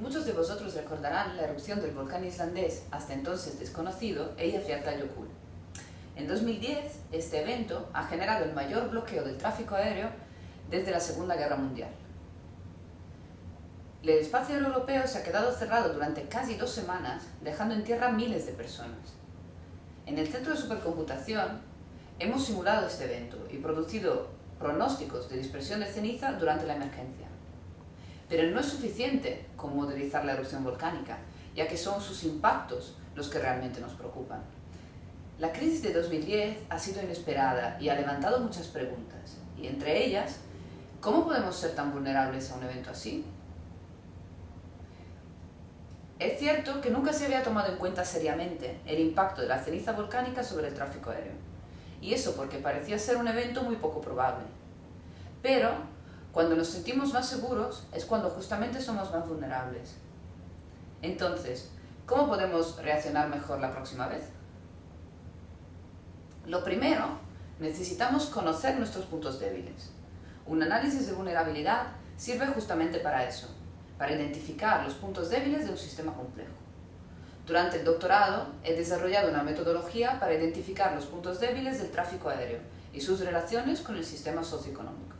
Muchos de vosotros recordarán la erupción del volcán islandés, hasta entonces desconocido, Eyjafjallajökull. En 2010, este evento ha generado el mayor bloqueo del tráfico aéreo desde la Segunda Guerra Mundial. El espacio europeo se ha quedado cerrado durante casi dos semanas, dejando en tierra miles de personas. En el Centro de Supercomputación hemos simulado este evento y producido pronósticos de dispersión de ceniza durante la emergencia. Pero no es suficiente con modelizar la erupción volcánica, ya que son sus impactos los que realmente nos preocupan. La crisis de 2010 ha sido inesperada y ha levantado muchas preguntas, y entre ellas, ¿cómo podemos ser tan vulnerables a un evento así? Es cierto que nunca se había tomado en cuenta seriamente el impacto de la ceniza volcánica sobre el tráfico aéreo, y eso porque parecía ser un evento muy poco probable. Pero cuando nos sentimos más seguros es cuando justamente somos más vulnerables. Entonces, ¿cómo podemos reaccionar mejor la próxima vez? Lo primero, necesitamos conocer nuestros puntos débiles. Un análisis de vulnerabilidad sirve justamente para eso, para identificar los puntos débiles de un sistema complejo. Durante el doctorado he desarrollado una metodología para identificar los puntos débiles del tráfico aéreo y sus relaciones con el sistema socioeconómico.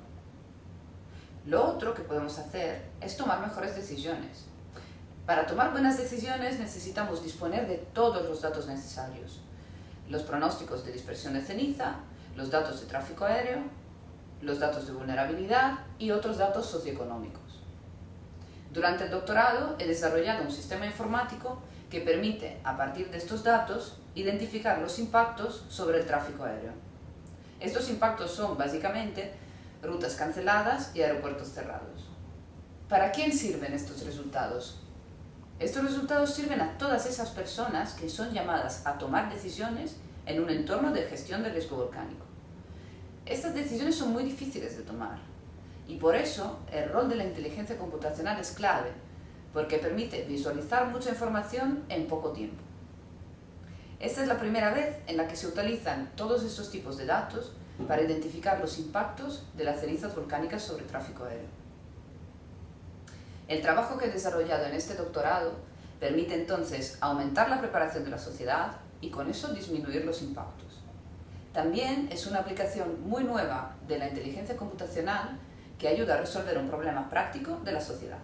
Lo otro que podemos hacer es tomar mejores decisiones. Para tomar buenas decisiones necesitamos disponer de todos los datos necesarios. Los pronósticos de dispersión de ceniza, los datos de tráfico aéreo, los datos de vulnerabilidad y otros datos socioeconómicos. Durante el doctorado he desarrollado un sistema informático que permite, a partir de estos datos, identificar los impactos sobre el tráfico aéreo. Estos impactos son, básicamente, rutas canceladas y aeropuertos cerrados. ¿Para quién sirven estos resultados? Estos resultados sirven a todas esas personas que son llamadas a tomar decisiones en un entorno de gestión de riesgo volcánico. Estas decisiones son muy difíciles de tomar y por eso el rol de la inteligencia computacional es clave, porque permite visualizar mucha información en poco tiempo. Esta es la primera vez en la que se utilizan todos estos tipos de datos para identificar los impactos de las cenizas volcánicas sobre el tráfico aéreo. El trabajo que he desarrollado en este doctorado permite entonces aumentar la preparación de la sociedad y con eso disminuir los impactos. También es una aplicación muy nueva de la inteligencia computacional que ayuda a resolver un problema práctico de la sociedad.